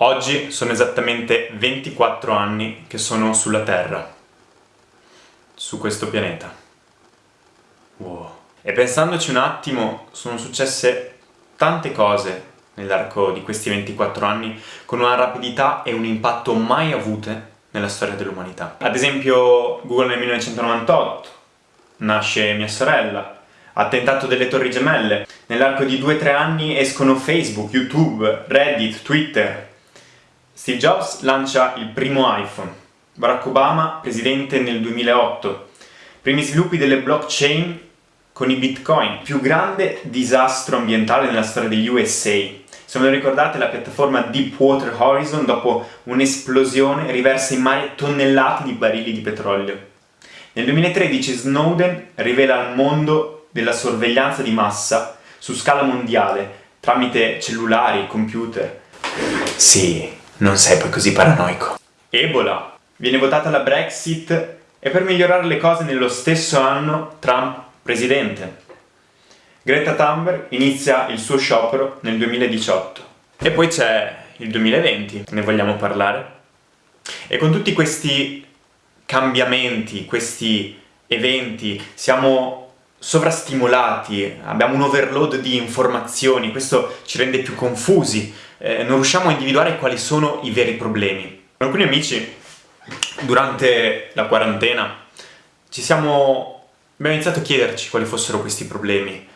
Oggi sono esattamente 24 anni che sono sulla Terra, su questo pianeta. Wow. E pensandoci un attimo, sono successe tante cose nell'arco di questi 24 anni con una rapidità e un impatto mai avute nella storia dell'umanità. Ad esempio Google nel 1998, nasce mia sorella, attentato delle torri gemelle, nell'arco di 2-3 anni escono Facebook, YouTube, Reddit, Twitter. Steve Jobs lancia il primo iPhone, Barack Obama presidente nel 2008, primi sviluppi delle blockchain con i bitcoin, più grande disastro ambientale nella storia degli USA, se ve lo ricordate, la piattaforma Deepwater Horizon, dopo un'esplosione, riversa in mare tonnellate di barili di petrolio. Nel 2013 Snowden rivela al mondo della sorveglianza di massa su scala mondiale, tramite cellulari, computer. Sì, non sei poi così paranoico. Ebola. Viene votata la Brexit e per migliorare le cose nello stesso anno Trump presidente. Greta Thunberg inizia il suo sciopero nel 2018. E poi c'è il 2020, ne vogliamo parlare? E con tutti questi cambiamenti, questi eventi, siamo sovrastimolati, abbiamo un overload di informazioni, questo ci rende più confusi, eh, non riusciamo a individuare quali sono i veri problemi. Con alcuni amici, durante la quarantena, ci siamo... abbiamo iniziato a chiederci quali fossero questi problemi,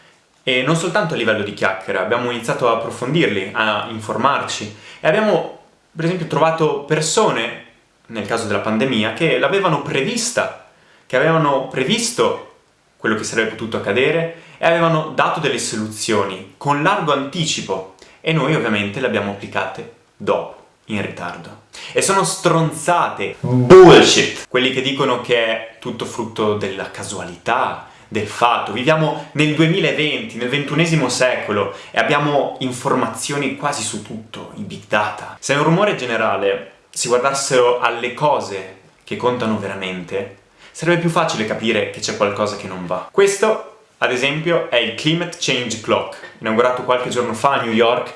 e non soltanto a livello di chiacchiere, abbiamo iniziato a approfondirli, a informarci. E abbiamo per esempio trovato persone, nel caso della pandemia, che l'avevano prevista, che avevano previsto quello che sarebbe potuto accadere e avevano dato delle soluzioni con largo anticipo e noi ovviamente le abbiamo applicate dopo, in ritardo. E sono stronzate, bullshit, quelli che dicono che è tutto frutto della casualità, del fatto. Viviamo nel 2020, nel ventunesimo secolo, e abbiamo informazioni quasi su tutto, i big data. Se un rumore generale si guardassero alle cose che contano veramente, sarebbe più facile capire che c'è qualcosa che non va. Questo, ad esempio, è il Climate Change Clock, inaugurato qualche giorno fa a New York,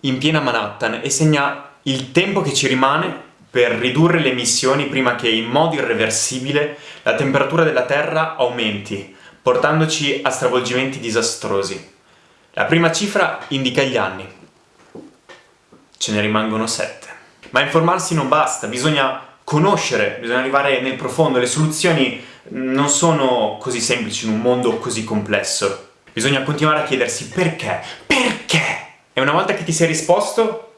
in piena Manhattan, e segna il tempo che ci rimane per ridurre le emissioni prima che in modo irreversibile la temperatura della Terra aumenti, portandoci a stravolgimenti disastrosi. La prima cifra indica gli anni. Ce ne rimangono sette. Ma informarsi non basta, bisogna conoscere, bisogna arrivare nel profondo, le soluzioni non sono così semplici in un mondo così complesso. Bisogna continuare a chiedersi perché, perché? E una volta che ti sei risposto,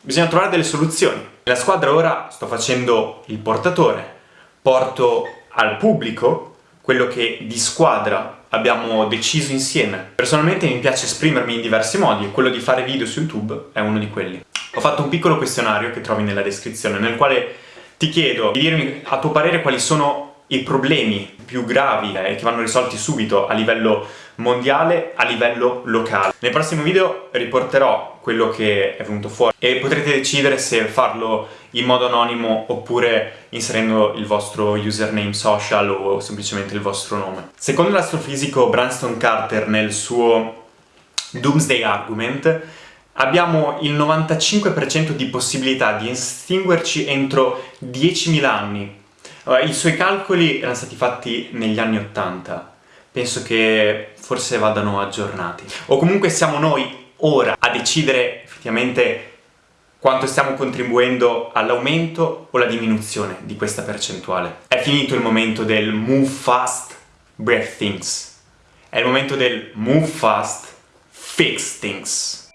bisogna trovare delle soluzioni. Nella squadra ora sto facendo il portatore, porto al pubblico quello che di squadra abbiamo deciso insieme. Personalmente mi piace esprimermi in diversi modi e quello di fare video su YouTube è uno di quelli. Ho fatto un piccolo questionario che trovi nella descrizione nel quale ti chiedo di dirmi a tuo parere quali sono i problemi più gravi e eh, che vanno risolti subito a livello mondiale, a livello locale. Nel prossimo video riporterò quello che è venuto fuori e potrete decidere se farlo in modo anonimo oppure inserendo il vostro username social o semplicemente il vostro nome. Secondo l'astrofisico Branston Carter nel suo Doomsday Argument abbiamo il 95% di possibilità di estinguerci entro 10.000 anni i suoi calcoli erano stati fatti negli anni 80, penso che forse vadano aggiornati. O comunque siamo noi ora a decidere effettivamente quanto stiamo contribuendo all'aumento o alla diminuzione di questa percentuale. È finito il momento del move fast, break things. È il momento del move fast, fix things.